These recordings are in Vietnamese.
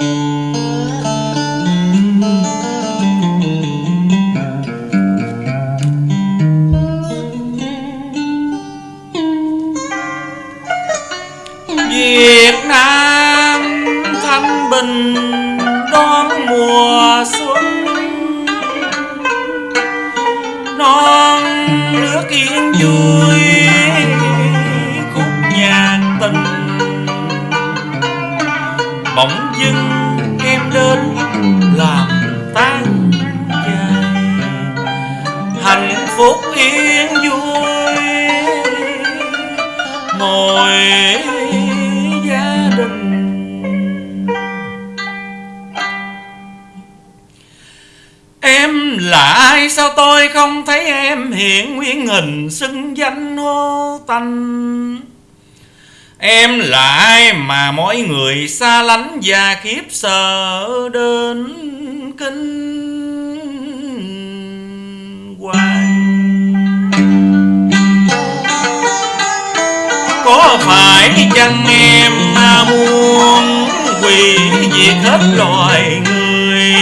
Việt Nam thanh bình đón mùa xuân. Non nước yên vui bỗng dưng em đến làm tan dài hạnh phúc yên vui ngồi gia đình. Em là ai, sao tôi không thấy em? Hiện nguyên hình xưng danh hô tanh Em là ai mà mỗi người xa lánh và khiếp sợ đến kinh hoài? Có phải chăng em mà muốn quỳ diệt hết loài người?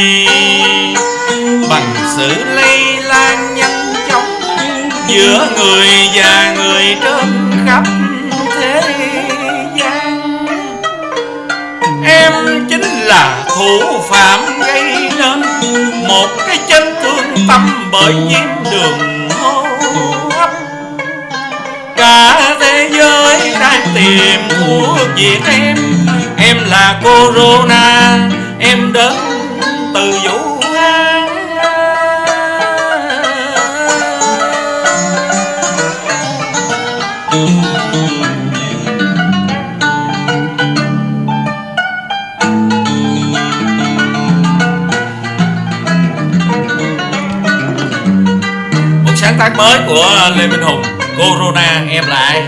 Bằng sự lây lan nhanh chóng Giữa người và người trên khắp Em chính là thủ phạm gây nên Một cái chân thương tâm bởi nhiễm đường hô hấp. Cả thế giới đang tìm thuốc diệt em. Em là Corona, Em đến từ Vũ tác mới của Lê Minh Hùng. Corona em là ai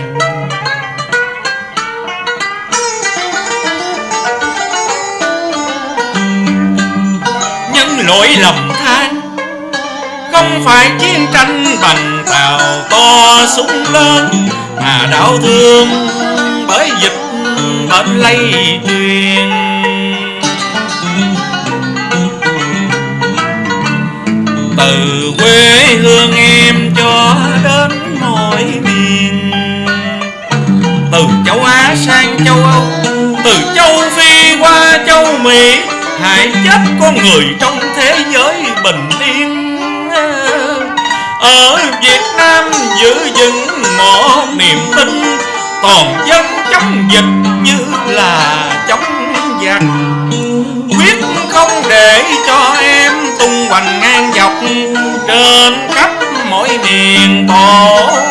Nhân lỗi lầm than Không phải chiến tranh bằng tàu to súng lớn Mà đau thương bởi dịch bệnh lây truyền. Từ châu sang châu Âu. Từ châu Phi qua châu Mỹ hãy chết con người trong thế giới bình yên. Ở Việt Nam giữ vững một niềm tin, toàn dân chống dịch như là chống giặc. Quyết không để cho em tung hoành ngang dọc trên khắp mỗi miền tổ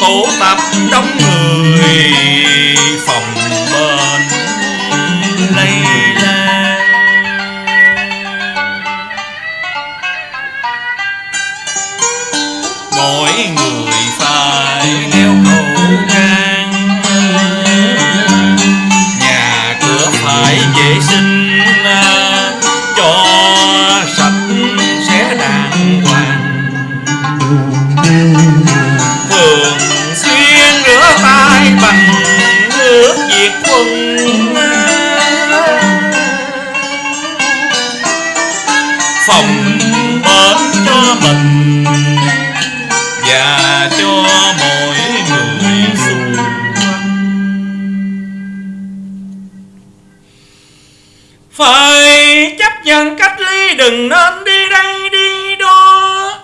tụ tập đông người phòng bên lây lan mỗi người phải đeo câu. Lòng bệnh cho mình. Và cho mọi người xung quanh. Phải chấp nhận cách ly, đừng nên đi đây đi đó.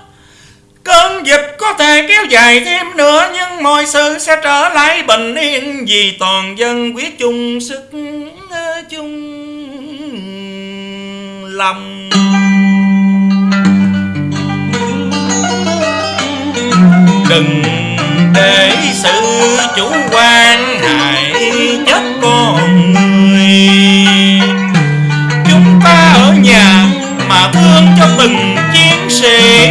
Cơn dịch có thể kéo dài thêm nữa, nhưng mọi sự sẽ trở lại bình yên vì toàn dân quyết chung sức chung lòng. Đừng để sự chủ quan, hại chết con người. Chúng ta ở nhà mà thương cho từng chiến sĩ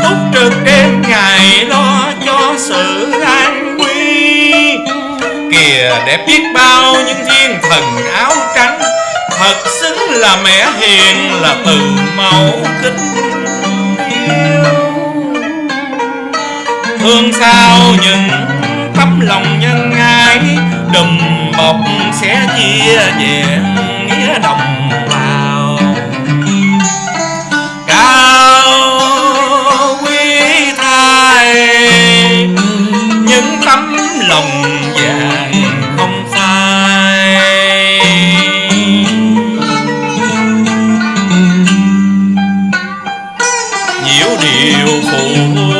túc trực đêm ngày lo cho sự an nguy. Kìa, đẹp biết bao những thiên thần áo trắng, thật xứng là mẹ hiền là từ mẫu kính. Thương sao những tấm lòng nhân ái, đùm bọc sẽ chia về nghĩa đồng bào. Cao quý thai những tấm lòng vàng không phai nhiều điều phụ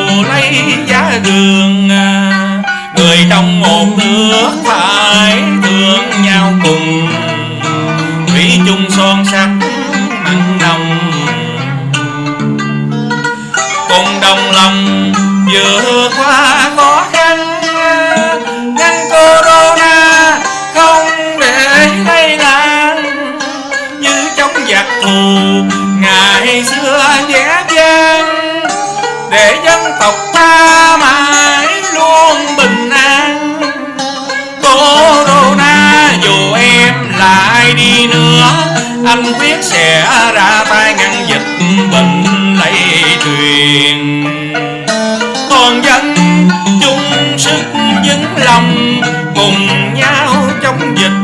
thù ngày xưa vẽ vang để dân tộc ta mãi luôn bình an. Corona dù em là ai đi nữa, anh quyết sẽ ra tay ngăn dịch bệnh lây truyền. Toàn dân chung sức vững lòng cùng nhau chống dịch.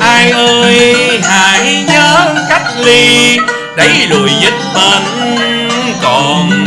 Ai ơi hãy nhớ cách ly đẩy lùi dịch bệnh còn